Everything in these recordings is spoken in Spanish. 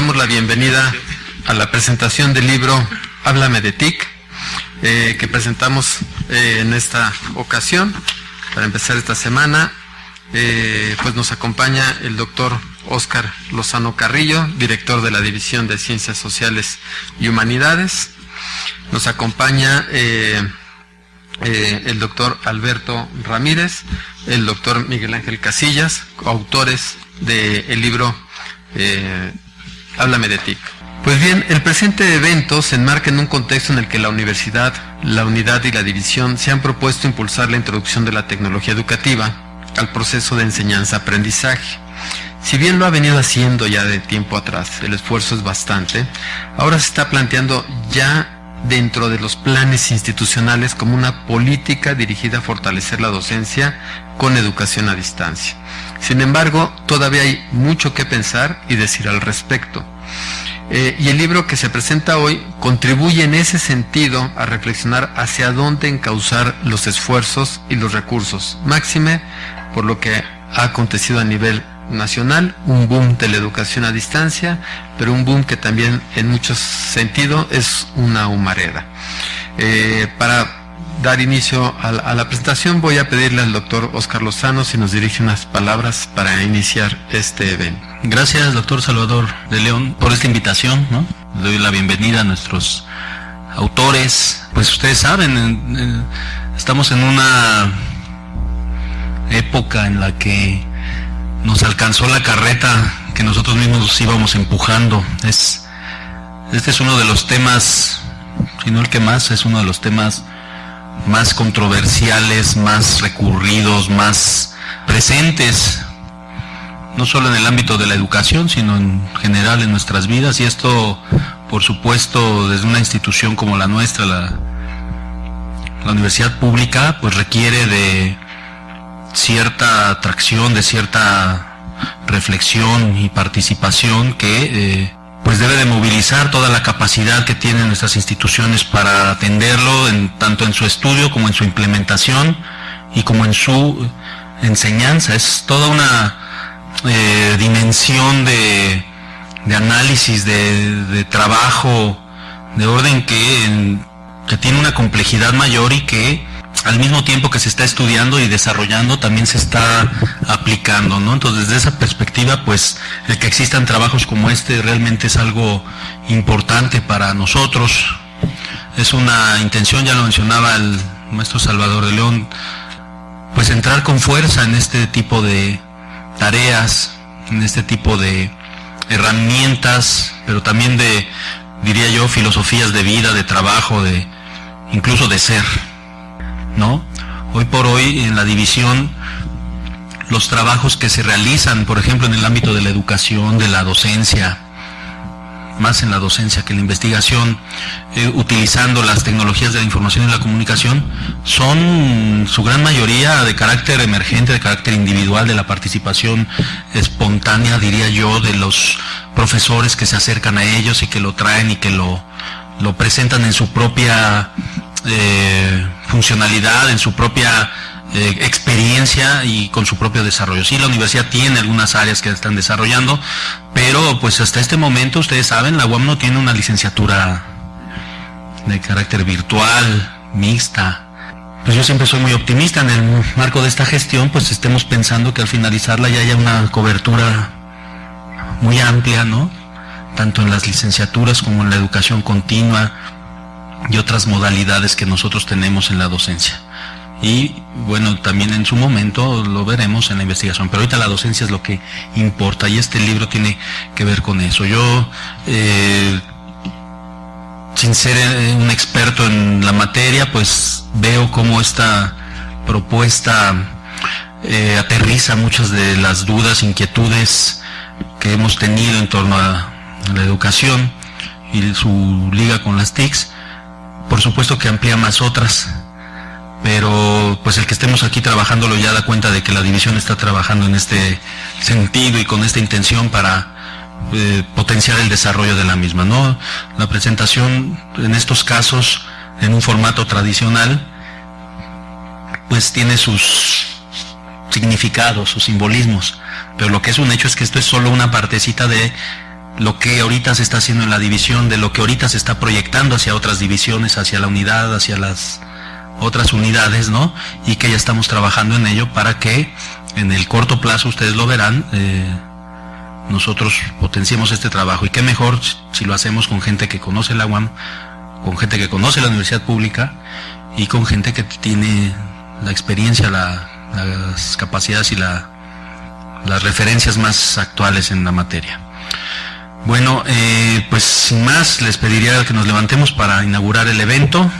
damos la bienvenida a la presentación del libro Háblame de TIC, eh, que presentamos eh, en esta ocasión. Para empezar esta semana, eh, pues nos acompaña el doctor Oscar Lozano Carrillo, director de la División de Ciencias Sociales y Humanidades. Nos acompaña el doctor Alberto Ramírez, el doctor Miguel Ángel Casillas, autores del libro Háblame de TIC. Pues bien, el presente evento se enmarca en un contexto en el que la universidad, la unidad y la división se han propuesto impulsar la introducción de la tecnología educativa al proceso de enseñanza-aprendizaje. Si bien lo ha venido haciendo ya de tiempo atrás, el esfuerzo es bastante, ahora se está planteando ya dentro de los planes institucionales como una política dirigida a fortalecer la docencia con educación a distancia. Sin embargo, todavía hay mucho que pensar y decir al respecto. Eh, y el libro que se presenta hoy contribuye en ese sentido a reflexionar hacia dónde encauzar los esfuerzos y los recursos, máxime por lo que ha acontecido a nivel nacional, un boom de la educación a distancia, pero un boom que también en muchos sentidos es una humareda. Eh, para dar inicio a la, presentación, voy a pedirle al doctor Oscar Lozano si nos dirige unas palabras para iniciar este evento. Gracias, doctor Salvador de León, por esta invitación. ¿no? Doy la bienvenida a nuestros autores. Pues ustedes saben, estamos en una época en la que nos alcanzó la carreta que nosotros mismos íbamos empujando. Es, este es uno de los temas, si no el que más, es uno de los temas más controversiales, más recurridos, más presentes, no solo en el ámbito de la educación, sino en general en nuestras vidas. Y esto, por supuesto, desde una institución como la nuestra, la, universidad pública, pues requiere de cierta atracción, de cierta reflexión y participación que eh, pues debe de movilizar toda la capacidad que tienen nuestras instituciones para atenderlo, en, tanto en su estudio como en su implementación y como en su enseñanza. Es toda una eh, dimensión de, análisis, de, trabajo, de orden que, que tiene una complejidad mayor y que al mismo tiempo que se está estudiando y desarrollando, también se está aplicando, ¿no? Entonces, desde esa perspectiva, pues, el que existan trabajos como este realmente es algo importante para nosotros. Es una intención, ya lo mencionaba el maestro Salvador de León, pues entrar con fuerza en este tipo de tareas, en este tipo de herramientas, pero también de, diría yo, filosofías de vida, de trabajo, de incluso de ser. ¿No? Hoy por hoy en la división los trabajos que se realizan, por ejemplo, en el ámbito de la educación, de la docencia, más en la docencia que en la investigación, eh, utilizando las tecnologías de la información y la comunicación, son su gran mayoría de carácter emergente, de carácter individual, de la participación espontánea, diría yo, de los profesores que se acercan a ellos y que lo traen y que lo, lo presentan en su propia eh, funcionalidad, en su propia eh, experiencia y con su propio desarrollo. Sí, la universidad tiene algunas áreas que están desarrollando, pero pues hasta este momento, ustedes saben, la UAM no tiene una licenciatura de carácter virtual, mixta. Pues yo siempre soy muy optimista en el marco de esta gestión, pues estemos pensando que al finalizarla ya haya una cobertura muy amplia, ¿no? Tanto en las licenciaturas como en la educación continua, y otras modalidades que nosotros tenemos en la docencia. Y bueno, también en su momento lo veremos en la investigación, pero ahorita la docencia es lo que importa y este libro tiene que ver con eso. Yo, eh, sin ser eh, un experto en la materia, pues veo cómo esta propuesta eh, aterriza muchas de las dudas, inquietudes que hemos tenido en torno a la educación y su liga con las TICs por supuesto que amplía más otras, pero pues el que estemos aquí trabajándolo ya da cuenta de que la división está trabajando en este sentido y con esta intención para eh, potenciar el desarrollo de la misma. ¿no? La presentación en estos casos en un formato tradicional pues tiene sus significados, sus simbolismos, pero lo que es un hecho es que esto es solo una partecita de lo que ahorita se está haciendo en la división, de lo que ahorita se está proyectando hacia otras divisiones, hacia la unidad, hacia las otras unidades, ¿no? Y que ya estamos trabajando en ello para que en el corto plazo, ustedes lo verán, eh, nosotros potenciemos este trabajo. Y qué mejor si lo hacemos con gente que conoce la UAM, con gente que conoce la universidad pública y con gente que tiene la experiencia, las capacidades y la, las referencias más actuales en la materia. Bueno, eh, pues sin más, les pediría que nos levantemos para inaugurar el evento.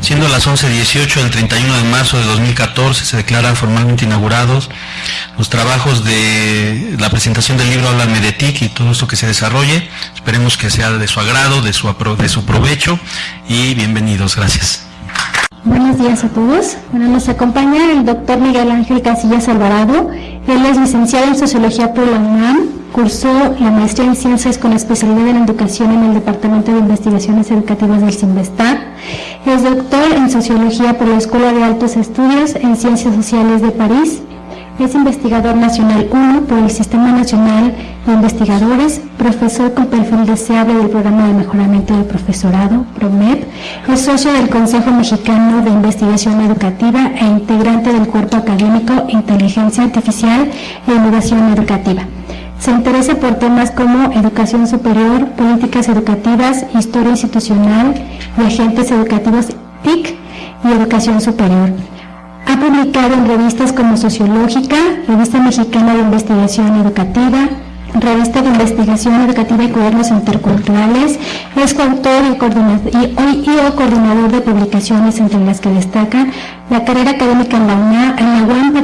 Siendo las 11.18 del 31 de marzo de 2014, se declaran formalmente inaugurados los trabajos de la presentación del libro Háblame de TIC y todo esto que se desarrolle. Esperemos que sea de su agrado, de su, de su provecho y bienvenidos. Gracias. Buenos días a todos. Bueno, nos acompaña el doctor Miguel Ángel Casillas Alvarado. Él es licenciado en Sociología por la UNAM, cursó la maestría en Ciencias con especialidad en Educación en el Departamento de Investigaciones Educativas del CIMBESTAR. Es doctor en Sociología por la Escuela de Altos Estudios en Ciencias Sociales de París es investigador nacional 1 por el Sistema Nacional de Investigadores, profesor con perfil deseable del Programa de Mejoramiento del Profesorado, PROMEP, es socio del Consejo Mexicano de Investigación Educativa e integrante del Cuerpo Académico Inteligencia Artificial e Innovación Educativa. Se interesa por temas como educación superior, políticas educativas, historia institucional y agentes educativos TIC y educación superior. Ha publicado en revistas como Sociológica, Revista Mexicana de Investigación Educativa, Revista de Investigación Educativa y Cuadernos Interculturales, es coautor y, coordinador de publicaciones entre las que destaca la carrera académica en la, UNA, en la UAM,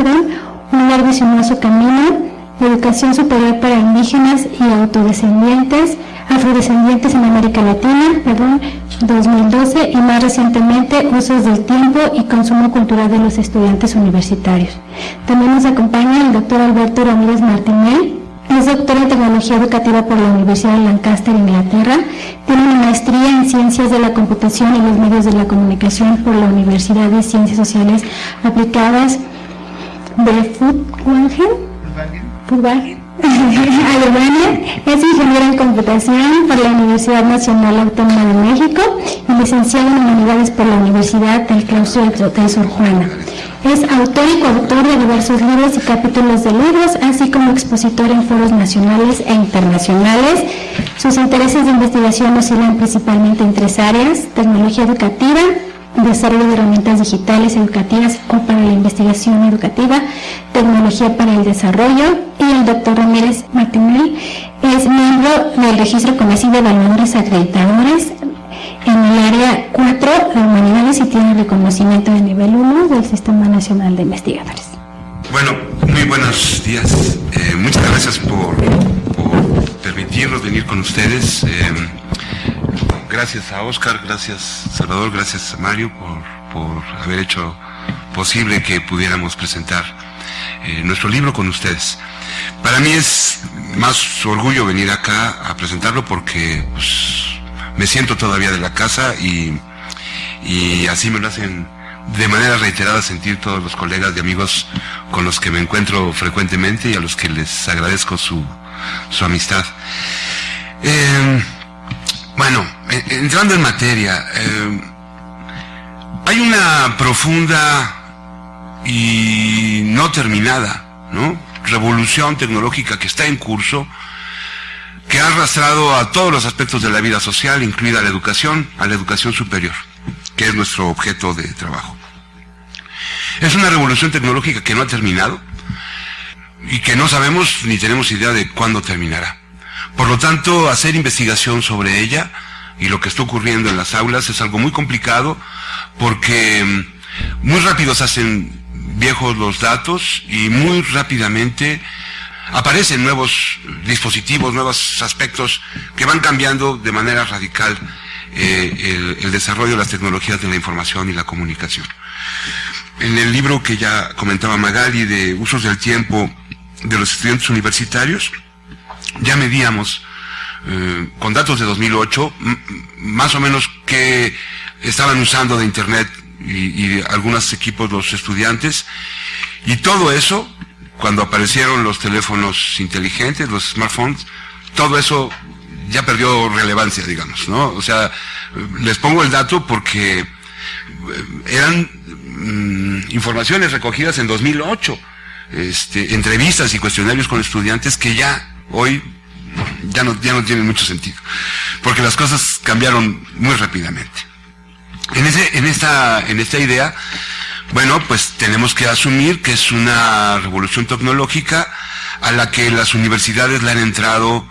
un largo y sinuoso camino, educación superior para indígenas y autodescendientes, afrodescendientes en América Latina, perdón, 2012 y más recientemente usos del tiempo y consumo cultural de los estudiantes universitarios. También nos acompaña el doctor Alberto Ramírez Martinel, es doctor en tecnología educativa por la Universidad de Lancaster, Inglaterra. Tiene una maestría en ciencias de la computación y los medios de la comunicación por la Universidad de Ciencias Sociales Aplicadas de Furtwangen. Alemania, es ingeniero en computación por la Universidad Nacional Autónoma de México y licenciado en Humanidades por la Universidad del Claustro de Sor Juana. Es autor y coautor de diversos libros y capítulos de libros, así como expositor en foros nacionales e internacionales. Sus intereses de investigación oscilan principalmente en tres áreas, tecnología educativa, desarrollo de herramientas digitales educativas o para la investigación educativa, tecnología para el desarrollo y el doctor Ramírez Martinel es miembro del registro conocido de evaluadores acreditadores en el área 4 de humanidades y tiene reconocimiento de nivel 1 del Sistema Nacional de Investigadores. Bueno, muy buenos días. Eh, muchas gracias por, permitirnos venir con ustedes. Eh, gracias a Oscar, gracias Salvador, gracias a Mario por, haber hecho posible que pudiéramos presentar eh, nuestro libro con ustedes. Para mí es más orgullo venir acá a presentarlo porque pues, me siento todavía de la casa y, así me lo hacen de manera reiterada sentir todos los colegas y amigos con los que me encuentro frecuentemente y a los que les agradezco su, amistad. Eh, bueno, entrando en materia, eh, hay una profunda y no terminada. Revolución tecnológica que está en curso, que ha arrastrado a todos los aspectos de la vida social, incluida la educación, a la educación superior, que es nuestro objeto de trabajo. Es una revolución tecnológica que no ha terminado y que no sabemos ni tenemos idea de cuándo terminará. Por lo tanto, hacer investigación sobre ella y lo que está ocurriendo en las aulas es algo muy complicado porque mm, muy rápido se hacen viejos los datos y muy rápidamente aparecen nuevos dispositivos, nuevos aspectos que van cambiando de manera radical eh, el, el, desarrollo de las tecnologías de la información y la comunicación. En el libro que ya comentaba Magali de usos del tiempo de los estudiantes universitarios, ya medíamos eh, con datos de 2008 más o menos qué estaban usando de Internet y, algunos equipos los estudiantes. Y todo eso, cuando aparecieron los teléfonos inteligentes, los smartphones, todo eso ya perdió relevancia, digamos, ¿no? O sea, les pongo el dato porque eh, eran mm, informaciones recogidas en 2008, este, entrevistas y cuestionarios con estudiantes que ya hoy ya no, ya no tienen mucho sentido, porque las cosas cambiaron muy rápidamente. En, ese, en, esta, en esta idea, bueno, pues tenemos que asumir que es una revolución tecnológica a la que las universidades le han entrado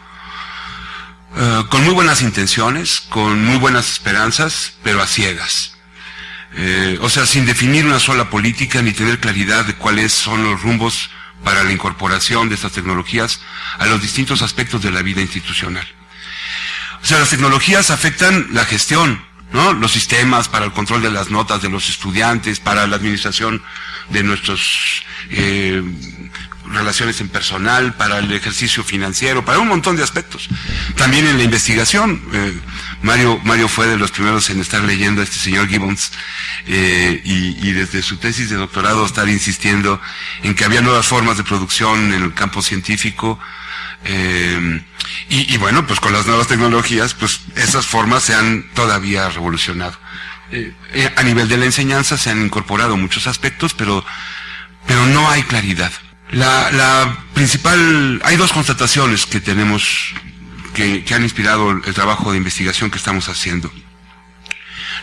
eh, con muy buenas intenciones, con muy buenas esperanzas, pero a ciegas. Eh, o sea, sin definir una sola política ni tener claridad de cuáles son los rumbos para la incorporación de estas tecnologías a los distintos aspectos de la vida institucional. O sea, las tecnologías afectan la gestión, ¿no? Los sistemas para el control de las notas de los estudiantes, para la administración de nuestros eh, relaciones en personal, para el ejercicio financiero, para un montón de aspectos. También en la investigación. Eh, Mario, Mario fue de los primeros en estar leyendo a este señor Gibbons eh, y, desde su tesis de doctorado estar insistiendo en que había nuevas formas de producción en el campo científico. Eh, y, bueno, pues con las nuevas tecnologías, pues esas formas se han todavía revolucionado. a nivel de la enseñanza se han incorporado muchos aspectos, pero, pero no hay claridad. La, la principal, hay dos constataciones que tenemos que, han inspirado el trabajo de investigación que estamos haciendo.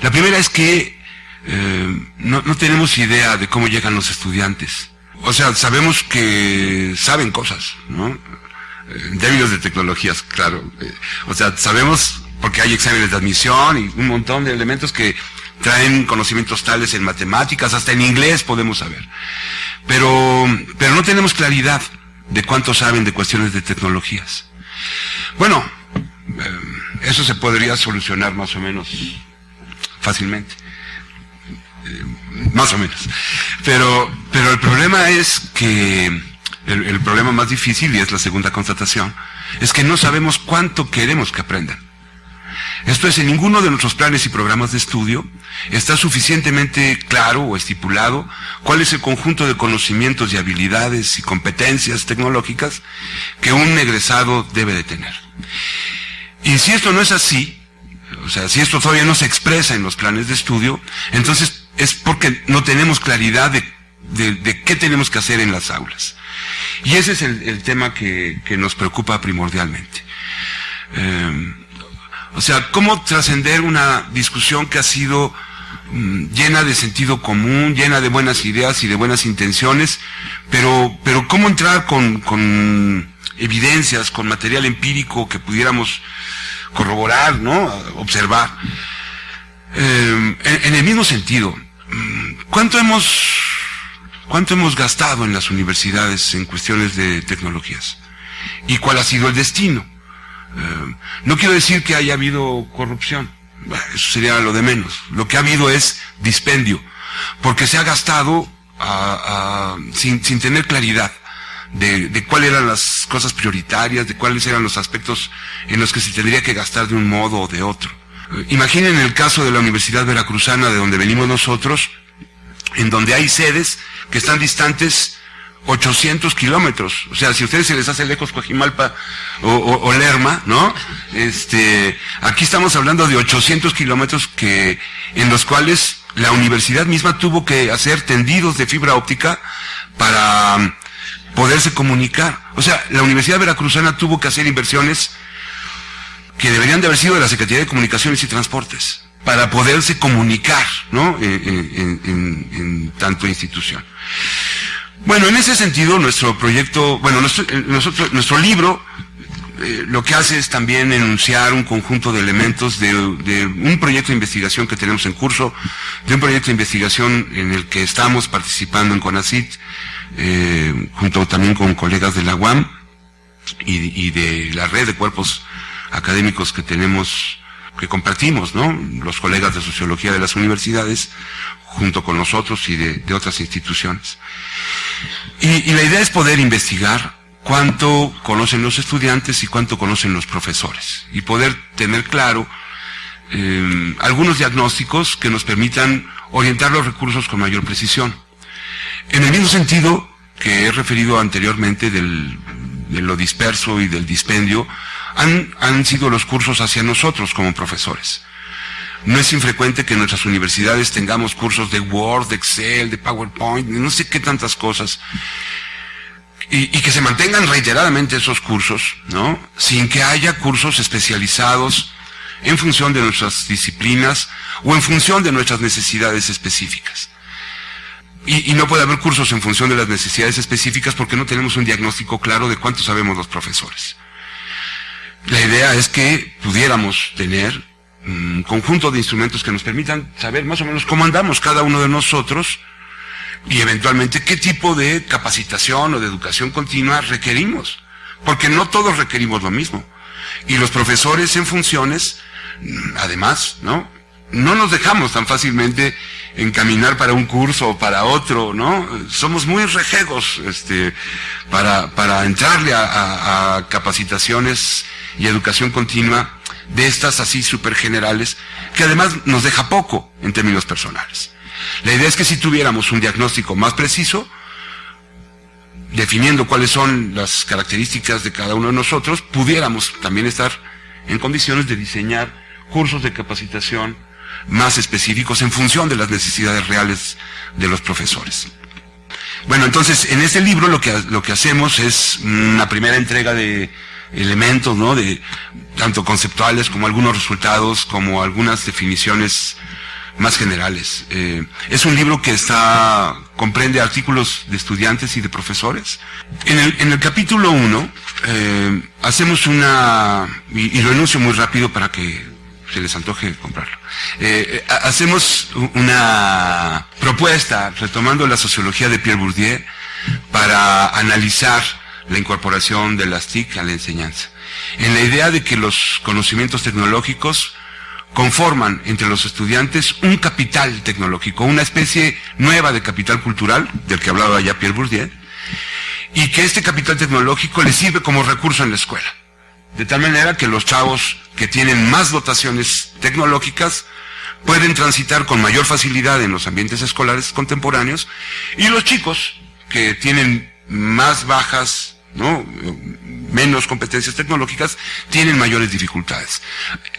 La primera es que eh, no, no tenemos idea de cómo llegan los estudiantes. O sea, sabemos que saben cosas, ¿no? En términos de tecnologías, claro. Eh, o sea, sabemos porque hay exámenes de admisión y un montón de elementos que traen conocimientos tales en matemáticas, hasta en inglés podemos saber. Pero, pero no tenemos claridad de cuánto saben de cuestiones de tecnologías. Bueno, eh, eso se podría solucionar más o menos fácilmente. Eh, más o menos. Pero, pero el problema es que, el, el problema más difícil, y es la segunda constatación, es que no sabemos cuánto queremos que aprendan. Esto es, en ninguno de nuestros planes y programas de estudio está suficientemente claro o estipulado cuál es el conjunto de conocimientos y habilidades y competencias tecnológicas que un egresado debe de tener. Y si esto no es así, o sea, si esto todavía no se expresa en los planes de estudio, entonces es porque no tenemos claridad de, de, qué tenemos que hacer en las aulas. Y ese es el, tema que, que, nos preocupa primordialmente. Eh, o sea, cómo trascender una discusión que ha sido mm, llena de sentido común, llena de buenas ideas y de buenas intenciones, pero, pero cómo entrar con, con evidencias, con material empírico que pudiéramos corroborar, ¿no? Observar. Eh, en, en, el mismo sentido, mm, ¿cuánto hemos, cuánto hemos gastado en las universidades en cuestiones de tecnologías? ¿Y cuál ha sido el destino? Eh, no quiero decir que haya habido corrupción, eso sería lo de menos. Lo que ha habido es dispendio, porque se ha gastado sin, tener claridad de, cuáles eran las cosas prioritarias, de cuáles eran los aspectos en los que se tendría que gastar de un modo o de otro. Eh, imaginen el caso de la Universidad Veracruzana, de donde venimos nosotros, en donde hay sedes que están distantes 800 kilómetros. O sea, si a ustedes se les hace lejos Coajimalpa o, Lerma, ¿no? Este, aquí estamos hablando de 800 kilómetros que, en los cuales la universidad misma tuvo que hacer tendidos de fibra óptica para poderse comunicar. O sea, la Universidad Veracruzana tuvo que hacer inversiones que deberían de haber sido de la Secretaría de Comunicaciones y Transportes para poderse comunicar, ¿no? En, en tanto institución. Bueno, en ese sentido, nuestro proyecto, bueno, eh, nosotros, nuestro libro eh, lo que hace es también enunciar un conjunto de elementos de, de, un proyecto de investigación que tenemos en curso, de un proyecto de investigación en el que estamos participando en CONACIT, eh, junto también con colegas de la UAM y de la red de cuerpos académicos que tenemos, que compartimos, ¿no? Los colegas de sociología de las universidades, junto con nosotros y de, otras instituciones. Y, la idea es poder investigar cuánto conocen los estudiantes y cuánto conocen los profesores. Y poder tener claro eh, algunos diagnósticos que nos permitan orientar los recursos con mayor precisión. En el mismo sentido que he referido anteriormente del, de lo disperso y del dispendio, han, sido los cursos hacia nosotros como profesores. No es infrecuente que en nuestras universidades tengamos cursos de Word, de Excel, de PowerPoint, no sé qué tantas cosas. Y, que se mantengan reiteradamente esos cursos, ¿no? Sin que haya cursos especializados en función de nuestras disciplinas o en función de nuestras necesidades específicas. Y, no puede haber cursos en función de las necesidades específicas porque no tenemos un diagnóstico claro de cuánto sabemos los profesores. La idea es que pudiéramos tener un conjunto de instrumentos que nos permitan saber más o menos cómo andamos cada uno de nosotros y eventualmente qué tipo de capacitación o de educación continua requerimos. Porque no todos requerimos lo mismo. Y los profesores en funciones, además, ¿no? No nos dejamos tan fácilmente encaminar para un curso o para otro, ¿no? Somos muy rejegos, este, para, para entrarle a, a, capacitaciones y educación continua de estas así súper generales, que además nos deja poco en términos personales. La idea es que si tuviéramos un diagnóstico más preciso, definiendo cuáles son las características de cada uno de nosotros, pudiéramos también estar en condiciones de diseñar cursos de capacitación más específicos en función de las necesidades reales de los profesores. Bueno, entonces, en este libro lo que, lo que hacemos es una primera entrega de elementos, ¿no? De, tanto conceptuales como algunos resultados, como algunas definiciones más generales. Eh, es un libro que está, comprende artículos de estudiantes y de profesores. En el, en el capítulo 1, eh, hacemos una, y, y, lo anuncio muy rápido para que se les antoje comprarlo. Eh, hacemos una propuesta, retomando la sociología de Pierre Bourdieu, para analizar la incorporación de las TIC a la enseñanza. En la idea de que los conocimientos tecnológicos conforman entre los estudiantes un capital tecnológico, una especie nueva de capital cultural, del que hablaba ya Pierre Bourdieu, y que este capital tecnológico les sirve como recurso en la escuela. De tal manera que los chavos que tienen más dotaciones tecnológicas pueden transitar con mayor facilidad en los ambientes escolares contemporáneos y los chicos que tienen más bajas ¿no? menos competencias tecnológicas, tienen mayores dificultades.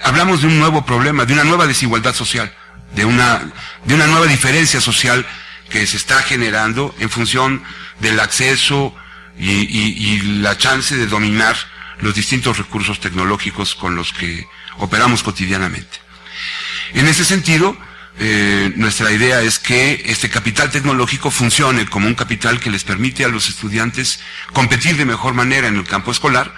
Hablamos de un nuevo problema, de una nueva desigualdad social, de una, de una nueva diferencia social que se está generando en función del acceso y, y, y la chance de dominar los distintos recursos tecnológicos con los que operamos cotidianamente. En ese sentido, eh, nuestra idea es que este capital tecnológico funcione como un capital que les permite a los estudiantes competir de mejor manera en el campo escolar,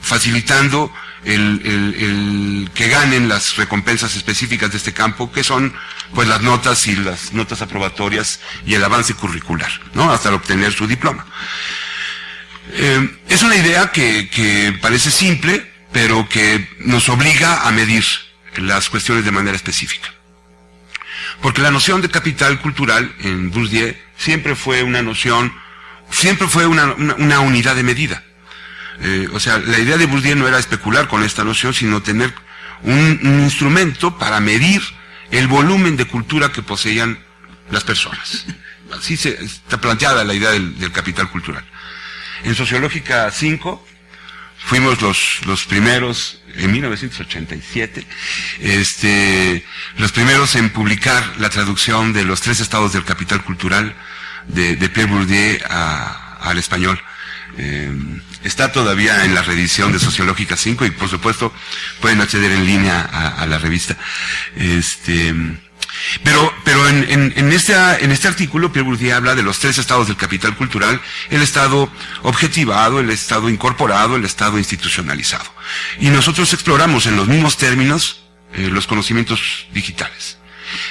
facilitando el, que ganen las recompensas específicas de este campo, que son pues las notas y las notas aprobatorias y el avance curricular, ¿no? Hasta obtener su diploma. Eh, es una idea que, parece simple, pero que nos obliga a medir las cuestiones de manera específica. Porque la noción de capital cultural en Bourdieu siempre fue una noción, siempre fue una, unidad de medida. Eh, o sea, la idea de Bourdieu no era especular con esta noción, sino tener un, instrumento para medir el volumen de cultura que poseían las personas. Así se, está planteada la idea del capital cultural. En Sociológica 5 fuimos los, los primeros, en 1987, este, los primeros en publicar la traducción de los tres estados del capital cultural de, de Pierre Bourdieu al español. Eh, está todavía en la reedición de Sociológica 5 y por supuesto pueden acceder en línea a, a la revista. Este, pero, pero en, este, en este artículo, Pierre Bourdieu habla de los tres estados del capital cultural, el estado objetivado, el estado incorporado, el estado institucionalizado. Y nosotros exploramos en los mismos términos eh, los conocimientos digitales.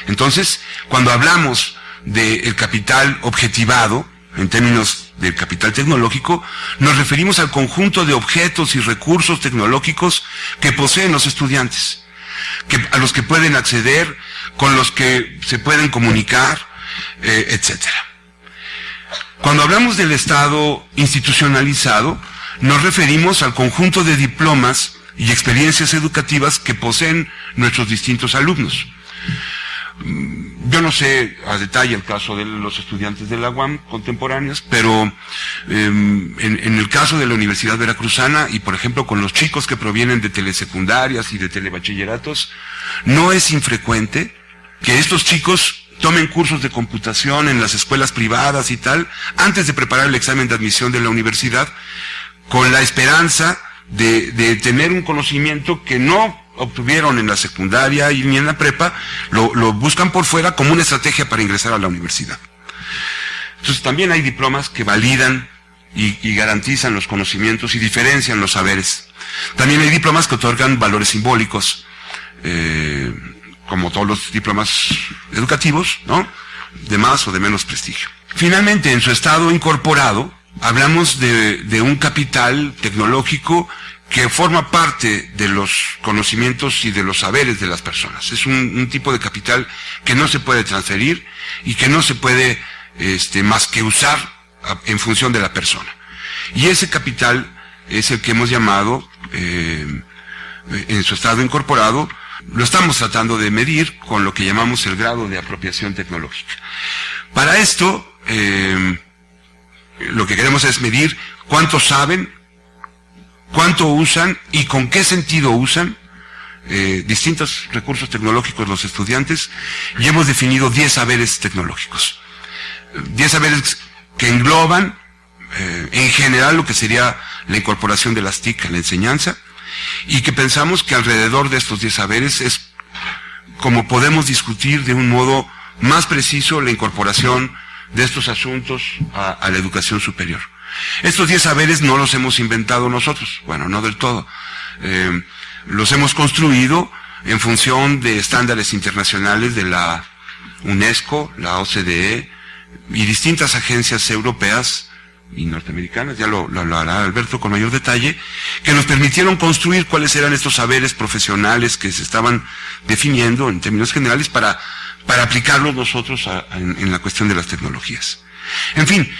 Entonces, cuando hablamos del capital objetivado, en términos del capital tecnológico, nos referimos al conjunto de objetos y recursos tecnológicos que poseen los estudiantes, a los que pueden acceder con los que se pueden comunicar, eh, etcétera. Cuando hablamos del Estado institucionalizado, nos referimos al conjunto de diplomas y experiencias educativas que poseen nuestros distintos alumnos. Yo no sé a detalle el caso de los estudiantes de la UAM contemporáneos, pero em, en, el caso de la Universidad Veracruzana y por ejemplo con los chicos que provienen de telesecundarias y de telebachilleratos, no es infrecuente que estos chicos tomen cursos de computación en las escuelas privadas y tal, antes de preparar el examen de admisión de la universidad, con la esperanza de tener un conocimiento que no obtuvieron en la secundaria y ni en la prepa, lo, buscan por fuera como una estrategia para ingresar a la universidad. Entonces también hay diplomas que validan y, garantizan los conocimientos y diferencian los saberes. También hay diplomas que otorgan valores simbólicos, eh, como todos los diplomas educativos, ¿no? De más o de menos prestigio. Finalmente, en su estado incorporado, hablamos de, de un capital tecnológico que forma parte de los conocimientos y de los saberes de las personas. Es un, tipo de capital que no se puede transferir y que no se puede este, más que usar en función de la persona. Y ese capital es el que hemos llamado, eh, en su estado incorporado, lo estamos tratando de medir con lo que llamamos el grado de apropiación tecnológica. Para esto, eh, lo que queremos es medir cuántos saben, cuánto usan y con qué sentido usan eh, distintos recursos tecnológicos los estudiantes y hemos definido 10 saberes tecnológicos. 10 saberes que engloban eh, en general lo que sería la incorporación de las TIC a la enseñanza y que pensamos que alrededor de estos 10 saberes es como podemos discutir de un modo más preciso la incorporación de estos asuntos a la educación superior. Estos 10 saberes no los hemos inventado nosotros, bueno, no del todo. Eh, los hemos construido en función de estándares internacionales de la UNESCO, la OCDE y distintas agencias europeas y norteamericanas, ya lo, lo, hará Alberto con mayor detalle, que nos permitieron construir cuáles eran estos saberes profesionales que se estaban definiendo en términos generales para, para aplicarlos nosotros en, la cuestión de las tecnologías. En fin,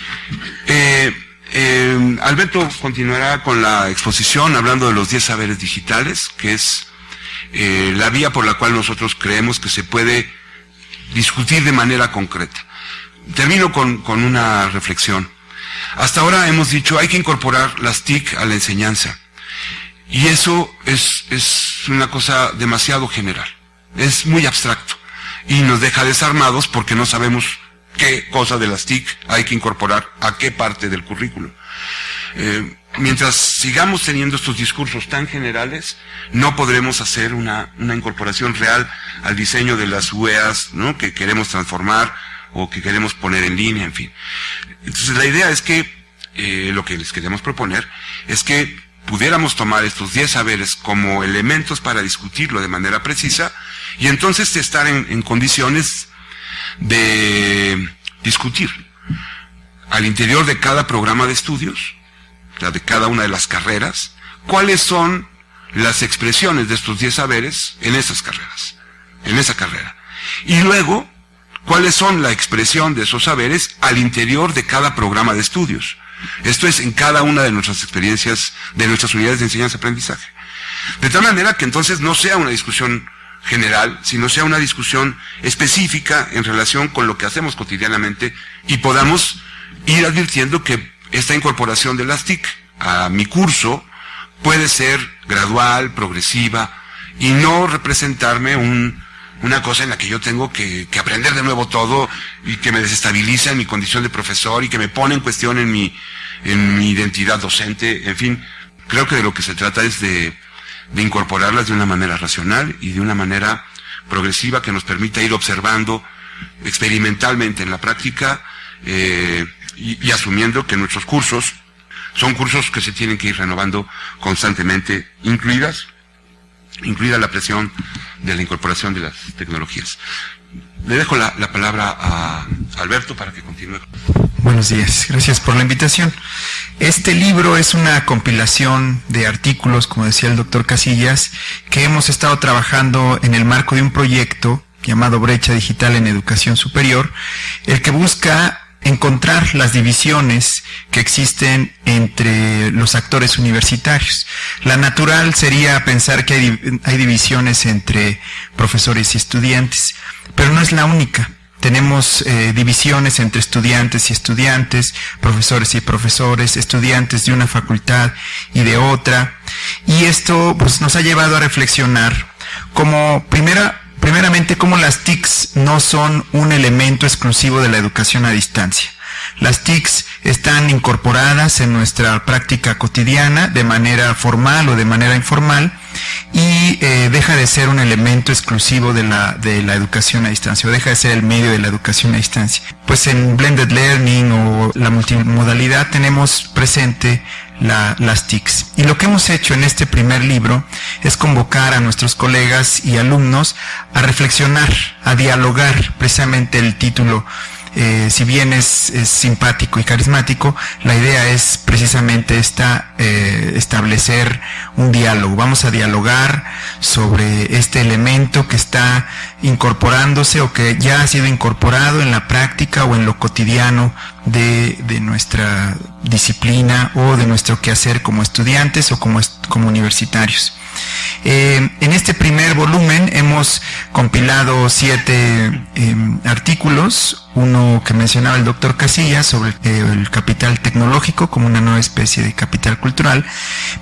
eh, eh, Alberto continuará con la exposición hablando de los 10 saberes digitales, que es eh, la vía por la cual nosotros creemos que se puede discutir de manera concreta. Termino con, una reflexión. Hasta ahora hemos dicho hay que incorporar las TIC a la enseñanza. Y eso es, es una cosa demasiado general. Es muy abstracto. Y nos deja desarmados porque no sabemos qué cosa de las TIC hay que incorporar a qué parte del currículo. Eh, mientras sigamos teniendo estos discursos tan generales, no podremos hacer una, incorporación real al diseño de las UEAs ¿no? que queremos transformar o que queremos poner en línea, en fin. Entonces la idea es que eh, lo que les queremos proponer es que pudiéramos tomar estos 10 saberes como elementos para discutirlo de manera precisa y entonces estar en condiciones de discutir al interior de cada programa de estudios, de cada una de las carreras, cuáles son las expresiones de estos 10 saberes en esas carreras, en esa carrera. Y luego, cuáles son la expresión de esos saberes al interior de cada programa de estudios. Esto es en cada una de nuestras experiencias, de nuestras unidades de enseñanza-aprendizaje. De tal manera que entonces no sea una discusión general, sino sea una discusión específica en relación con lo que hacemos cotidianamente y podamos ir advirtiendo que esta incorporación de las TIC a mi curso puede ser gradual, progresiva y no representarme una cosa en la que yo tengo que, aprender de nuevo todo y que me desestabiliza en mi condición de profesor y que me pone en cuestión en mi, en mi identidad docente, en fin, creo que de lo que se trata es de de incorporarlas de una manera racional y de una manera progresiva que nos permita ir observando experimentalmente en la práctica eh, y, asumiendo que nuestros cursos son cursos que se tienen que ir renovando constantemente, incluidas, incluida la presión de la incorporación de las tecnologías. Le dejo la, la palabra a Alberto para que continúe. Buenos días, gracias por la invitación. Este libro es una compilación de artículos, como decía el doctor Casillas, que hemos estado trabajando en el marco de un proyecto llamado Brecha Digital en Educación Superior, el que busca encontrar las divisiones que existen entre los actores universitarios. La natural sería pensar que hay, hay divisiones entre profesores y estudiantes pero no es la única. Tenemos eh, divisiones entre estudiantes y estudiantes, profesores y profesores, estudiantes de una facultad y de otra. Y esto pues, nos ha llevado a reflexionar como primera, primeramente cómo las TICs no son un elemento exclusivo de la educación a distancia. Las TICs están incorporadas en nuestra práctica cotidiana de manera formal o de manera informal y eh, deja de ser un elemento exclusivo de la, de la educación a distancia o deja de ser el medio de la educación a distancia. Pues en Blended Learning o la multimodalidad tenemos presente las TICs. Y lo que hemos hecho en este primer libro es convocar a nuestros colegas y alumnos a reflexionar, a dialogar, precisamente el título eh, si bien es, simpático y carismático, la idea es precisamente esta, eh, establecer un diálogo. Vamos a dialogar sobre este elemento que está incorporándose o que ya ha sido incorporado en la práctica o en lo cotidiano de, nuestra disciplina o de nuestro quehacer como estudiantes o como, como universitarios. Eh, en este primer volumen hemos compilado siete em, artículos, uno que mencionaba el doctor Casillas sobre eh, el capital tecnológico como una nueva especie de capital cultural,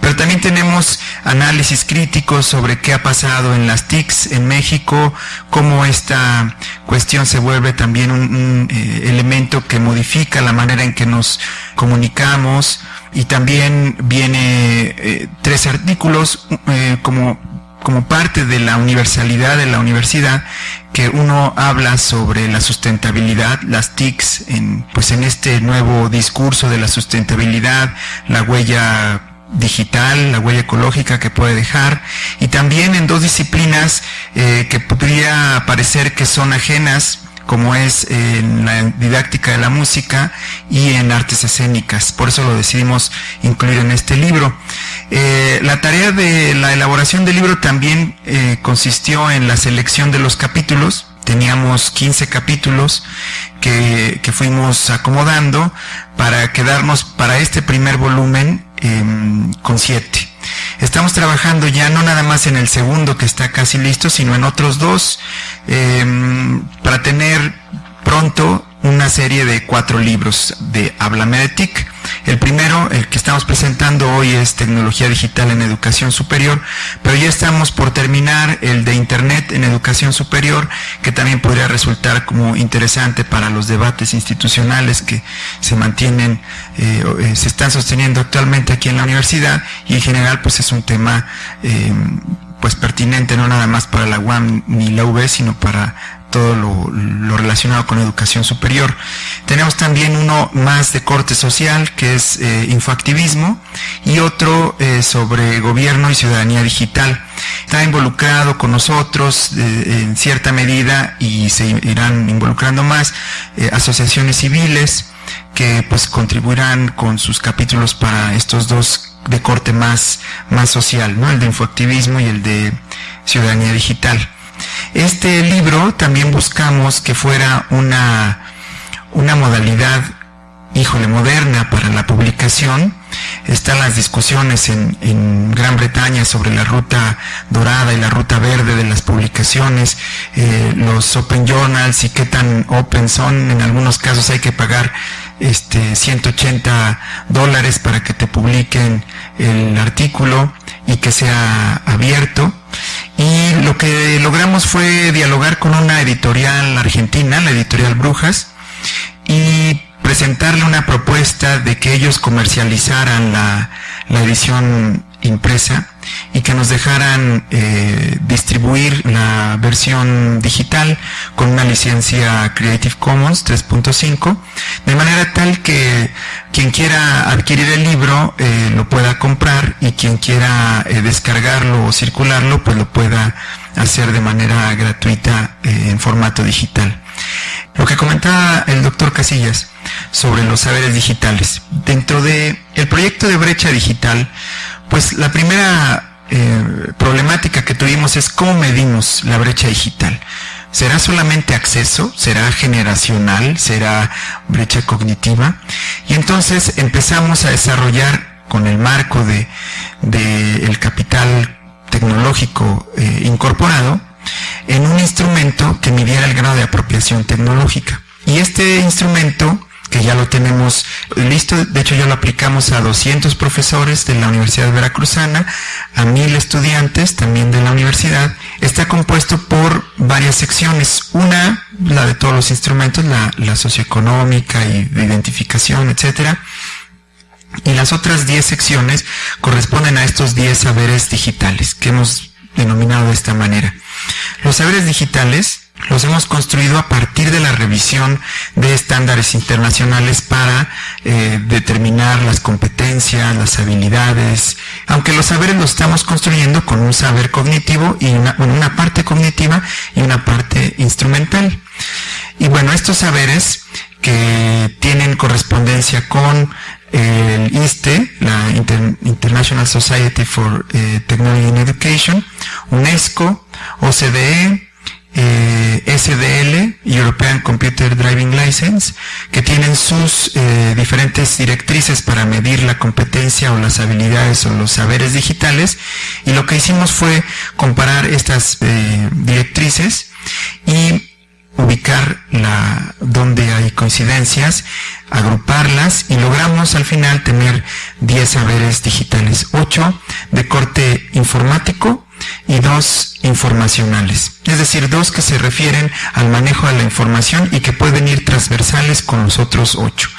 pero también tenemos análisis críticos sobre qué ha pasado en las TICs en México, cómo esta cuestión se vuelve también un, eh, elemento que modifica la manera en que nos comunicamos y también viene tres artículos como como parte de la universalidad de la universidad, que uno habla sobre la sustentabilidad, las TICs, en, pues en este nuevo discurso de la sustentabilidad, la huella digital, la huella ecológica que puede dejar, y también en dos disciplinas eh, que podría parecer que son ajenas, como es en la didáctica de la música y en artes escénicas. Por eso lo decidimos incluir en este libro. Eh, la tarea de la elaboración del libro también eh, consistió en la selección de los capítulos. Teníamos 15 capítulos que, fuimos acomodando para quedarnos para este primer volumen em, con 7. Estamos trabajando ya no nada más en el segundo que está casi listo, sino en otros dos em, para tener pronto una serie de cuatro libros de Habla Meditic. El primero, el que estamos presentando hoy es Tecnología Digital en Educación Superior, pero ya estamos por terminar el de Internet en Educación Superior, que también podría resultar como interesante para los debates institucionales que se mantienen, eh, eh, se están sosteniendo actualmente aquí en la universidad y en general pues es un tema eh, pues pertinente no nada más para la UAM ni la UB, sino para todo lo, relacionado con educación superior. Tenemos también uno más de corte social, que es eh, infoactivismo, y otro eh, sobre gobierno y ciudadanía digital. Está involucrado con nosotros eh, en cierta medida y se irán involucrando más asociaciones civiles que pues contribuirán con sus capítulos para estos dos de corte más, más social, ¿no? el de infoactivismo y el de ciudadanía digital. Este libro también buscamos que fuera una, una modalidad, híjole, moderna para la publicación. Están las discusiones en, en, Gran Bretaña sobre la ruta dorada y la ruta verde de las publicaciones, eh, los open journals y qué tan open son. En algunos casos hay que pagar este 180 dólares para que te publiquen el artículo y que sea abierto. Y lo que logramos fue dialogar con una editorial argentina, la editorial Brujas, y presentarle una propuesta de que ellos comercializaran la, edición impresa y que nos dejaran eh, distribuir la versión digital con una licencia Creative Commons 3.5, de manera tal que quien quiera adquirir el libro eh, lo pueda comprar y quien quiera eh, descargarlo o circularlo pues lo pueda hacer de manera gratuita en formato digital. Lo que comentaba el doctor Casillas sobre los saberes digitales. Dentro de el proyecto de brecha digital, pues la primera eh, problemática que tuvimos es cómo medimos la brecha digital. ¿Será solamente acceso? ¿Será generacional? ¿Será brecha cognitiva? Y entonces empezamos a desarrollar con el marco de, capital tecnológico eh, incorporado en un instrumento que midiera el grado de apropiación tecnológica. Y este instrumento que ya lo tenemos listo. De hecho, ya lo aplicamos a 200 profesores de la Universidad Veracruzana, a mil estudiantes también de la universidad. Está compuesto por varias secciones. Una, la de todos los instrumentos, la, socioeconómica y de identificación, etcétera. Y las otras 10 secciones corresponden a estos 10 saberes digitales que hemos denominado de esta manera. Los saberes digitales los hemos construido a partir de la revisión de estándares internacionales para eh, determinar las competencias, las habilidades, aunque los saberes los estamos construyendo con un saber cognitivo y una, una parte cognitiva y una parte instrumental. Y bueno, estos saberes que tienen correspondencia con el ISTE, la International Society for eh, Technology and Education, UNESCO, OCDE, eh, SDL, European Computer Driving License, que tienen sus eh, diferentes directrices para medir la competencia o las habilidades o los saberes digitales. Y lo que hicimos fue comparar estas eh, directrices y ubicar la, donde hay coincidencias, agruparlas y logramos al final tener 10 saberes digitales, 8 de corte informático, y dos informacionales, es decir, dos que se refieren al manejo de la información y que pueden ir transversales con los otros ocho.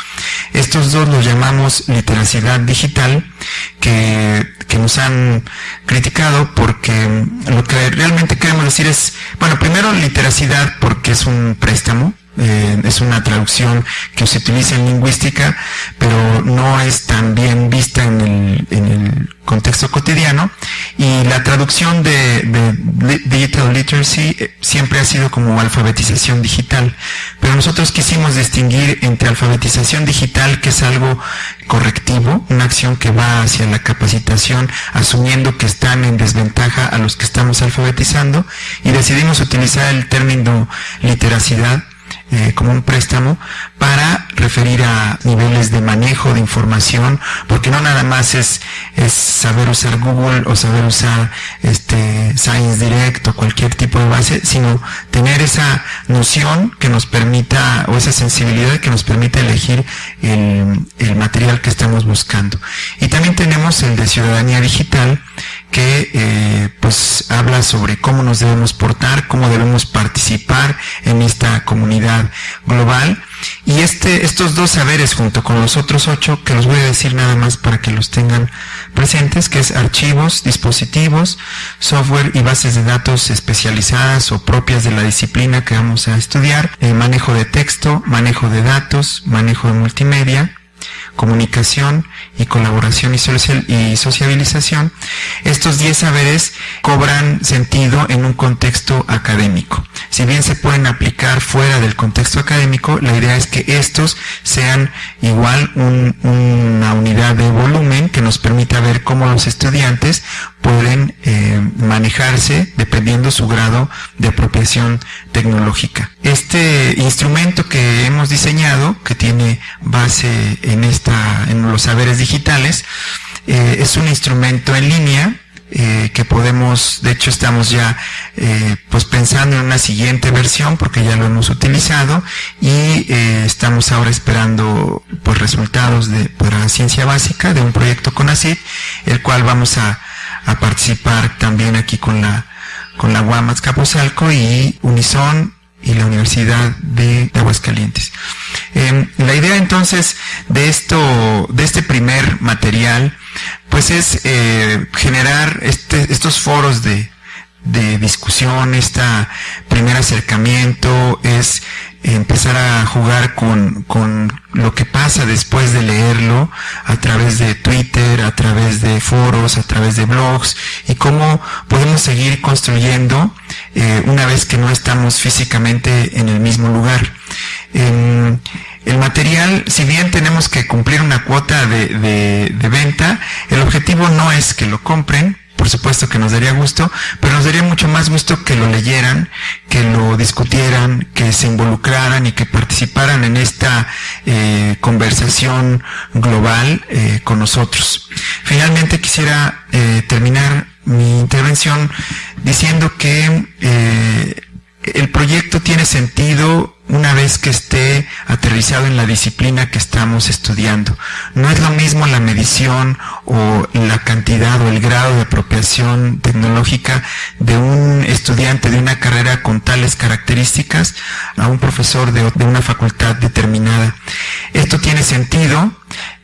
Estos dos los llamamos literacidad digital, que, que nos han criticado porque lo que realmente queremos decir es, bueno, primero literacidad porque es un préstamo, eh, es una traducción que se utiliza en lingüística, pero no es tan bien vista en el, en el contexto cotidiano. Y la traducción de, de, Digital Literacy eh, siempre ha sido como alfabetización digital. Pero nosotros quisimos distinguir entre alfabetización digital, que es algo correctivo, una acción que va hacia la capacitación, asumiendo que están en desventaja a los que estamos alfabetizando, y decidimos utilizar el término literacidad eh, como un préstamo para referir a niveles de manejo de información, porque no nada más es, es saber usar Google o saber usar este Science Direct o cualquier tipo de base, sino tener esa noción que nos permita, o esa sensibilidad que nos permita elegir el, el material que estamos buscando. Y también tenemos el de ciudadanía digital, que eh, pues habla sobre cómo nos debemos portar, cómo debemos participar en esta comunidad global. Y este, estos dos saberes junto con los otros ocho, que los voy a decir nada más para que los tengan presentes, que es archivos, dispositivos, software y bases de datos especializadas o propias de la disciplina que vamos a estudiar, el manejo de texto, manejo de datos, manejo de multimedia, comunicación y colaboración y, sociabilización, estos 10 saberes cobran sentido en un contexto. Si bien se pueden aplicar fuera del contexto académico, la idea es que estos sean igual una unidad de volumen que nos permita ver cómo los estudiantes pueden eh, manejarse dependiendo su grado de apropiación tecnológica. Este instrumento que hemos diseñado, que tiene base en, esta, en los saberes digitales, eh, es un instrumento en línea eh, que podemos, de hecho estamos ya pues pensando en una siguiente versión porque ya lo hemos utilizado y estamos ahora esperando pues resultados de para ciencia básica de un proyecto con ACID, el cual vamos a participar también aquí con la, con la Guamas Capozalco y Unison y la Universidad de, Aguascalientes. Em, la idea entonces de esto, de este primer material, pues es eh, generar este, estos foros de, de discusión, este primer acercamiento, es empezar a jugar con, con lo que pasa después de leerlo a través de Twitter, a través de foros, a través de blogs y cómo podemos seguir construyendo eh, una vez que no estamos físicamente en el mismo lugar. El material, si bien tenemos que cumplir una cuota de, de, de venta, el objetivo no es que lo compren, por supuesto que nos daría gusto, pero nos daría mucho más gusto que lo leyeran, que lo discutieran, que se involucraran y que participaran en esta eh, conversación global eh, con nosotros. Finalmente quisiera eh, terminar mi intervención diciendo que eh, el proyecto tiene sentido una vez que esté aterrizado en la disciplina que estamos estudiando. No es lo mismo la medición o la cantidad o el grado de apropiación tecnológica de un estudiante de una carrera con tales características a un profesor de, una facultad determinada. Esto tiene sentido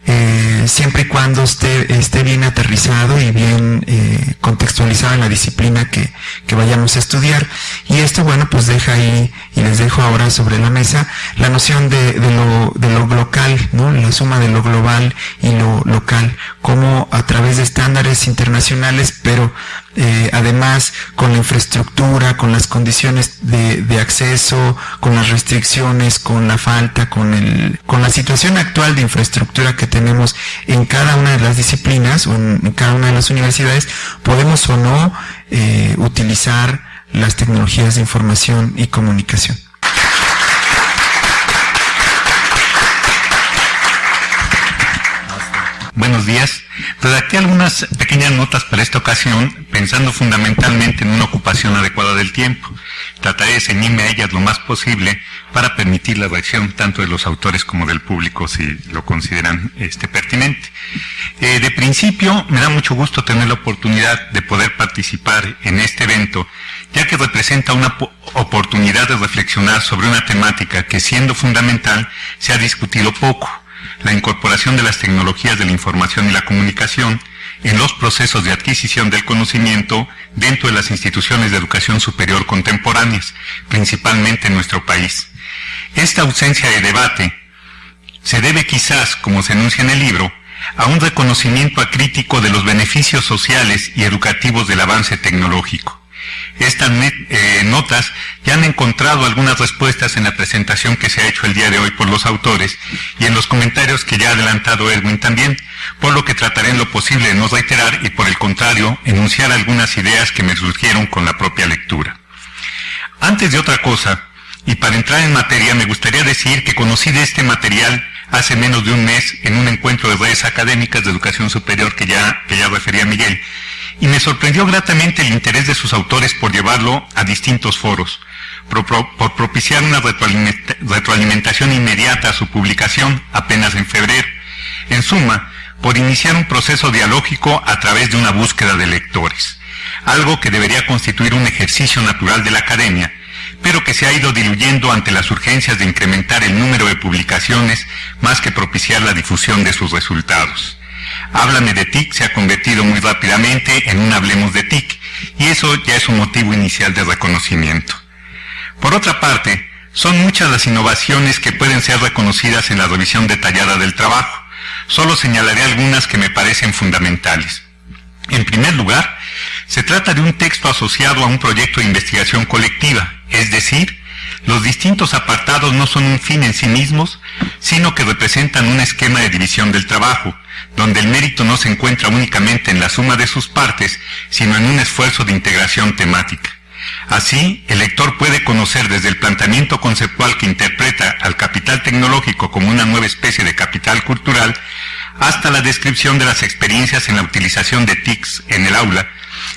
eh, siempre y cuando esté, esté bien aterrizado y bien eh, contextualizado en la disciplina que, que, vayamos a estudiar. Y esto, bueno, pues deja ahí, y les dejo ahora sobre la mesa, la noción de, de, lo, de lo local, ¿no? la suma de lo global y lo local, como a través de estándares internacionales, pero eh, además con la infraestructura, con las condiciones de, de, acceso, con las restricciones, con la falta, con, el, con la situación actual de infraestructura que tenemos en cada una de las disciplinas o en, cada una de las universidades, podemos o no eh, utilizar las tecnologías de información y comunicación. Buenos días. Redacté algunas pequeñas notas para esta ocasión, pensando fundamentalmente en una ocupación adecuada del tiempo. Trataré de ceñirme a ellas lo más posible para permitir la reacción tanto de los autores como del público si lo consideran este, pertinente. Eh, de principio, me da mucho gusto tener la oportunidad de poder participar en este evento, ya que representa una oportunidad de reflexionar sobre una temática que siendo fundamental se ha discutido poco la incorporación de las tecnologías de la información y la comunicación en los procesos de adquisición del conocimiento dentro de las instituciones de educación superior contemporáneas, principalmente en nuestro país. Esta ausencia de debate se debe quizás, como se enuncia en el libro, a un reconocimiento acrítico de los beneficios sociales y educativos del avance tecnológico. Estas eh, notas ya han encontrado algunas respuestas en la presentación que se ha hecho el día de hoy por los autores y en los comentarios que ya ha adelantado Edwin también, por lo que trataré en lo posible de no reiterar y por el contrario enunciar algunas ideas que me surgieron con la propia lectura. Antes de otra cosa, y para entrar en materia, me gustaría decir que conocí de este material hace menos de un mes en un encuentro de redes académicas de educación superior que ya, refería Miguel, y me sorprendió gratamente el interés de sus autores por llevarlo a distintos foros, por, propiciar una retroalimentación inmediata a su publicación apenas en febrero. En suma, por iniciar un proceso dialógico a través de una búsqueda de lectores, algo que debería constituir un ejercicio natural de la academia, pero que se ha ido diluyendo ante las urgencias de incrementar el número de publicaciones más que propiciar la difusión de sus resultados. Háblame de TIC se ha convertido muy rápidamente en un Hablemos de TIC, y eso ya es un motivo inicial de reconocimiento. Por otra parte, son muchas las innovaciones que pueden ser reconocidas en la revisión detallada del trabajo. Solo señalaré algunas que me parecen fundamentales. En primer lugar, se trata de un texto asociado a un proyecto de investigación colectiva, es decir, los distintos apartados no son un fin en sí mismos, sino que representan un esquema de división del trabajo, donde el mérito no se encuentra únicamente en la suma de sus partes, sino en un esfuerzo de integración temática. Así, el lector puede conocer desde el planteamiento conceptual que interpreta al capital tecnológico como una nueva especie de capital cultural, hasta la descripción de las experiencias en la utilización de TICs en el aula,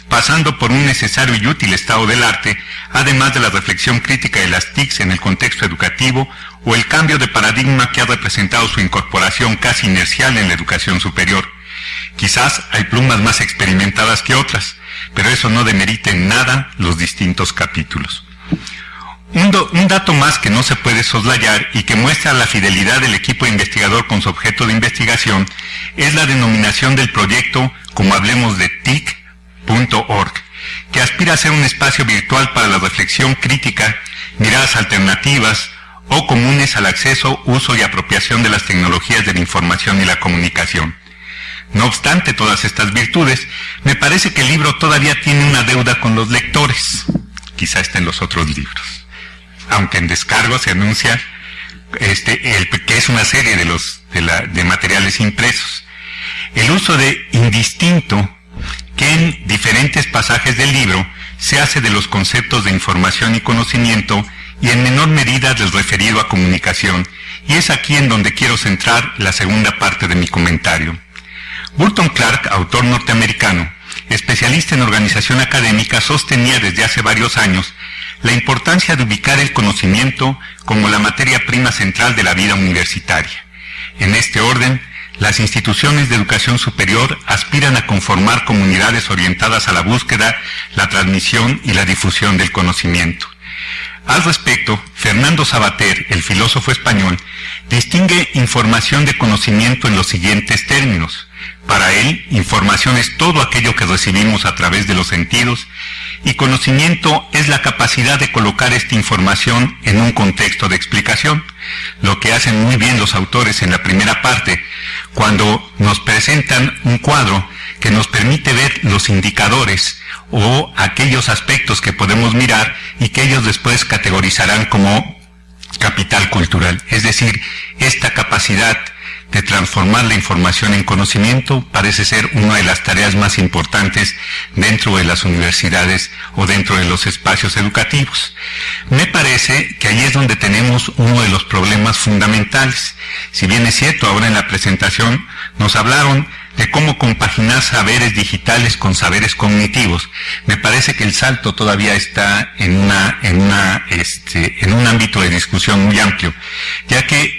pasando por un necesario y útil estado del arte, además de la reflexión crítica de las TICs en el contexto educativo o el cambio de paradigma que ha representado su incorporación casi inercial en la educación superior. Quizás hay plumas más experimentadas que otras, pero eso no demerita en nada los distintos capítulos. Un, un, dato más que no se puede soslayar y que muestra la fidelidad del equipo investigador con su objeto de investigación es la denominación del proyecto, como hablemos de TIC.org, que aspira a ser un espacio virtual para la reflexión crítica, miradas alternativas, o comunes al acceso, uso y apropiación de las tecnologías de la información y la comunicación. No obstante todas estas virtudes, me parece que el libro todavía tiene una deuda con los lectores. Quizá está en los otros libros. Aunque en descargo se anuncia este, el, que es una serie de, los, de, la, de materiales impresos. El uso de indistinto que en diferentes pasajes del libro se hace de los conceptos de información y conocimiento y en menor medida del referido a comunicación, y es aquí en donde quiero centrar la segunda parte de mi comentario. Burton Clark, autor norteamericano, especialista en organización académica, sostenía desde hace varios años la importancia de ubicar el conocimiento como la materia prima central de la vida universitaria. En este orden, las instituciones de educación superior aspiran a conformar comunidades orientadas a la búsqueda, la transmisión y la difusión del conocimiento. Al respecto, Fernando Sabater, el filósofo español, distingue información de conocimiento en los siguientes términos. Para él, información es todo aquello que recibimos a través de los sentidos y conocimiento es la capacidad de colocar esta información en un contexto de explicación, lo que hacen muy bien los autores en la primera parte, cuando nos presentan un cuadro que nos permite ver los indicadores o aquellos aspectos que podemos mirar y que ellos después categorizarán como capital cultural. Es decir, esta capacidad de transformar la información en conocimiento parece ser una de las tareas más importantes dentro de las universidades o dentro de los espacios educativos. Me parece que ahí es donde tenemos uno de los problemas fundamentales. Si bien es cierto, ahora en la presentación nos hablaron de cómo compaginar saberes digitales con saberes cognitivos. Me parece que el salto todavía está en una, en una, este, en un ámbito de discusión muy amplio, ya que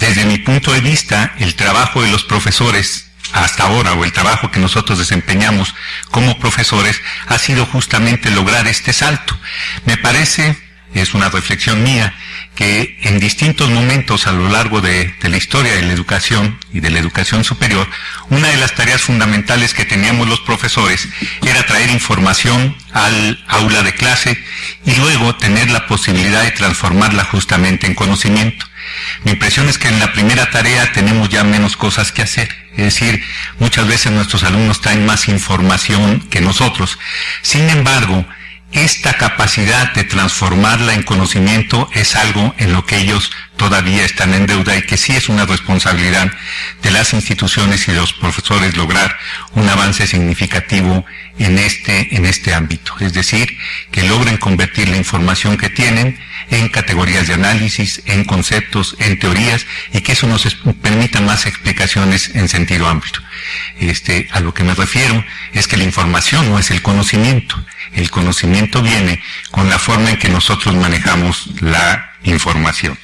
desde mi punto de vista, el trabajo de los profesores hasta ahora, o el trabajo que nosotros desempeñamos como profesores, ha sido justamente lograr este salto. Me parece, es una reflexión mía, que en distintos momentos a lo largo de, la historia de la educación y de la educación superior, una de las tareas fundamentales que teníamos los profesores era traer información al aula de clase y luego tener la posibilidad de transformarla justamente en conocimiento. Mi impresión es que en la primera tarea tenemos ya menos cosas que hacer. Es decir, muchas veces nuestros alumnos traen más información que nosotros. Sin embargo, esta capacidad de transformarla en conocimiento es algo en lo que ellos todavía están en deuda y que sí es una responsabilidad de las instituciones y de los profesores lograr un avance significativo en este, en este ámbito. Es decir, que logren convertir la información que tienen en categorías de análisis, en conceptos, en teorías, y que eso nos permita más explicaciones en sentido amplio. Este, a lo que me refiero es que la información no es el conocimiento. El conocimiento viene con la forma en que nosotros manejamos la información.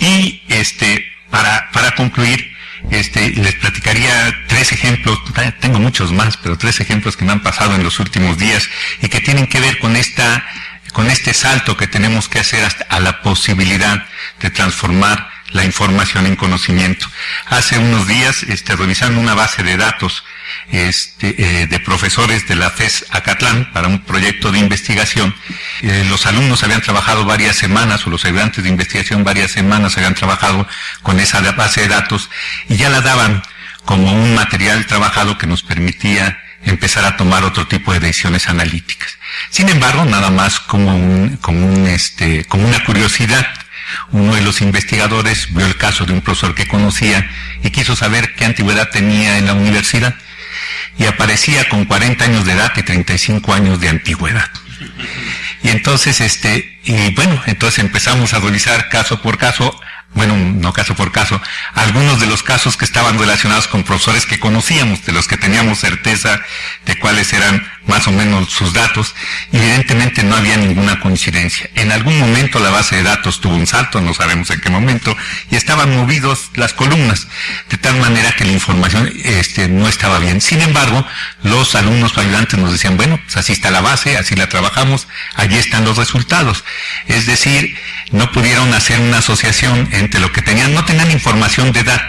Y este, para, para concluir, este, les platicaría tres ejemplos, tengo muchos más, pero tres ejemplos que me han pasado en los últimos días y que tienen que ver con esta con este salto que tenemos que hacer hasta a la posibilidad de transformar la información en conocimiento. Hace unos días, este, revisando una base de datos este, eh, de profesores de la FES Acatlán para un proyecto de investigación, eh, los alumnos habían trabajado varias semanas, o los ayudantes de investigación varias semanas habían trabajado con esa base de datos y ya la daban como un material trabajado que nos permitía empezar a tomar otro tipo de decisiones analíticas. Sin embargo, nada más como un, como un, este, como una curiosidad, uno de los investigadores vio el caso de un profesor que conocía y quiso saber qué antigüedad tenía en la universidad y aparecía con 40 años de edad y 35 años de antigüedad. Y entonces, este, y bueno, entonces empezamos a revisar caso por caso bueno, no caso por caso, algunos de los casos que estaban relacionados con profesores que conocíamos, de los que teníamos certeza de cuáles eran más o menos sus datos, evidentemente no había ninguna coincidencia. En algún momento la base de datos tuvo un salto, no sabemos en qué momento, y estaban movidos las columnas, de tal manera que la información este, no estaba bien. Sin embargo, los alumnos ayudantes nos decían, bueno, pues así está la base, así la trabajamos, allí están los resultados. Es decir, no pudieron hacer una asociación entre lo que tenían, no tenían información de edad,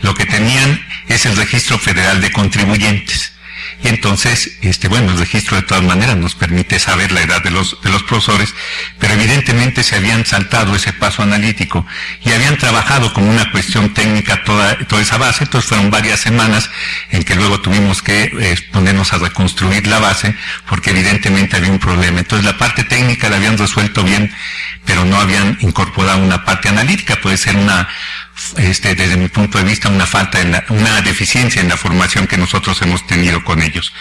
lo que tenían es el registro federal de contribuyentes. Y entonces, este, bueno, el registro de todas maneras nos permite saber la edad de los, de los profesores, pero evidentemente se habían saltado ese paso analítico y habían trabajado con una cuestión técnica toda, toda esa base, entonces fueron varias semanas en que luego tuvimos que eh, ponernos a reconstruir la base, porque evidentemente había un problema. Entonces la parte técnica la habían resuelto bien, pero no habían incorporado una parte analítica, puede ser una, este, desde mi punto de vista, una falta, en una deficiencia en la formación que nosotros hemos tenido con ellos.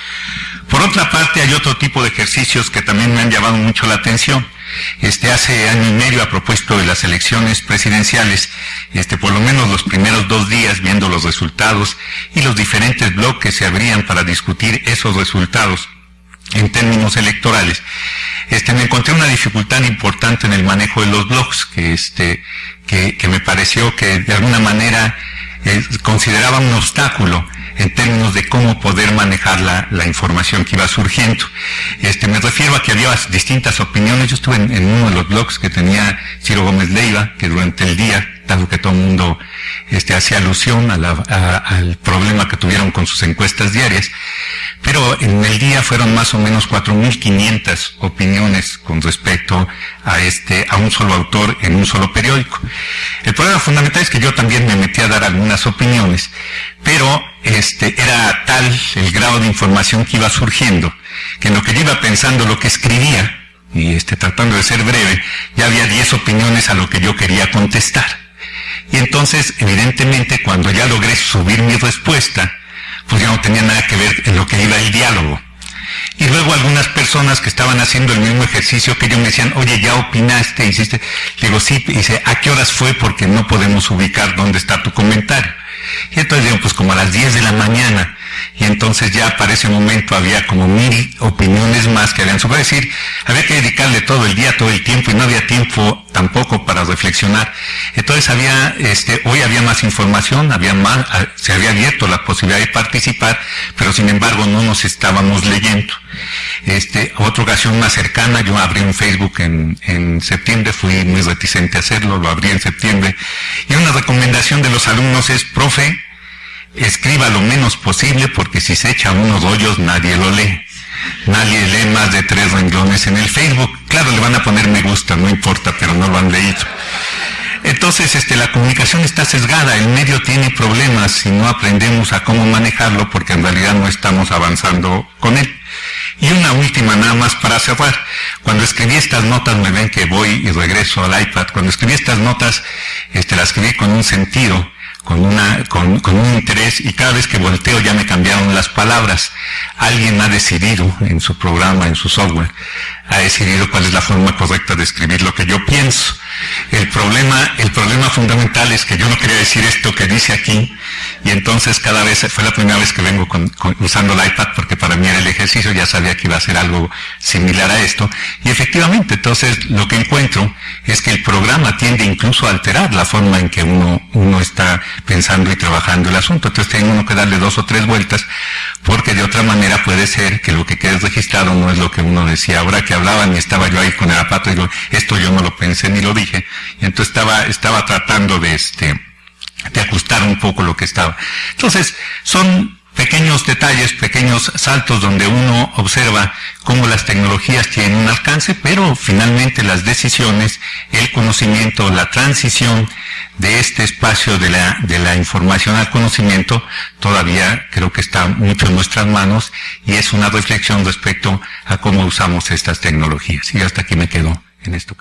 Por otra parte, hay otro tipo de ejercicios que también me han llamado mucho la atención. Este, hace año y medio a propósito de las elecciones presidenciales, este, por lo menos los primeros dos días viendo los resultados y los diferentes bloques se abrían para discutir esos resultados en términos electorales, este, me encontré una dificultad importante en el manejo de los blogs, que, este, que, me pareció que de alguna manera eh, consideraba un obstáculo en términos de cómo poder manejar la, la, información que iba surgiendo. Este, me refiero a que había distintas opiniones. Yo estuve en uno de los blogs que tenía Ciro Gómez Leiva, que durante el día, dado que todo el mundo este, hacía alusión al problema que tuvieron con sus encuestas diarias, pero en el día fueron más o menos 4.500 opiniones con respecto a este, a un solo autor en un solo periódico. El problema fundamental es que yo también me metí a dar algunas opiniones, pero este, era tal el grado de información que iba surgiendo, que en lo que yo iba pensando, lo que escribía, y este, tratando de ser breve, ya había 10 opiniones a lo que yo quería contestar. Y entonces, evidentemente, cuando ya logré subir mi respuesta, pues ya no tenía nada que ver en lo que iba el diálogo. Y luego algunas personas que estaban haciendo el mismo ejercicio que yo me decían, oye, ya opinaste, hiciste. Le digo, sí, dice, ¿a qué horas fue? Porque no podemos ubicar dónde está tu comentario. Y entonces digo, pues como a las 10 de la mañana. Y entonces ya para ese momento había como mil opiniones más que habían sobre decir, había que dedicarle todo el día, todo el tiempo, y no había tiempo tampoco para reflexionar. Entonces había, este, hoy había más información, había más, se había abierto la posibilidad de participar, pero sin embargo no nos estábamos leyendo. Este, otra ocasión más cercana, yo abrí un Facebook en septiembre, fui muy reticente a hacerlo, lo abrí en septiembre, y una recomendación de los alumnos es, profe, escriba lo menos posible porque si se echa unos hoyos nadie lo lee. Nadie lee más de tres renglones en el Facebook. Claro, le van a poner me gusta, no importa, pero no lo han leído. Entonces, este, la comunicación está sesgada, el medio tiene problemas si no aprendemos a cómo manejarlo porque en realidad no estamos avanzando con él. Y una última nada más para cerrar. Cuando escribí estas notas, me ven que voy y regreso al iPad. Cuando escribí estas notas, este, las escribí con un sentido con, una, con, con, un interés y cada vez que volteo ya me cambiaron las palabras. Alguien ha decidido en su programa, en su software, ha decidido cuál es la forma correcta de escribir lo que yo pienso. El problema, el problema fundamental es que yo no quería decir esto que dice aquí y entonces cada vez, fue la primera vez que vengo con, usando el iPad porque para mí era el ejercicio, ya sabía que iba a ser algo similar a esto y efectivamente entonces lo que encuentro es que el programa tiende incluso a alterar la forma en que uno está pensando y trabajando el asunto. Entonces tiene uno que darle dos o tres vueltas porque de otra manera puede ser que lo que quede registrado no es lo que uno decía. Ahora que hablaban y estaba yo ahí con el apato, digo, esto yo no lo pensé ni lo dije. Y entonces estaba, estaba tratando de este, de ajustar un poco lo que estaba. Entonces, son pequeños detalles, pequeños saltos donde uno observa cómo las tecnologías tienen un alcance, pero finalmente las decisiones, el conocimiento, la transición de este espacio de la, de la información al conocimiento todavía creo que está mucho en nuestras manos y es una reflexión respecto a cómo usamos estas tecnologías. Y hasta aquí me quedo en esto.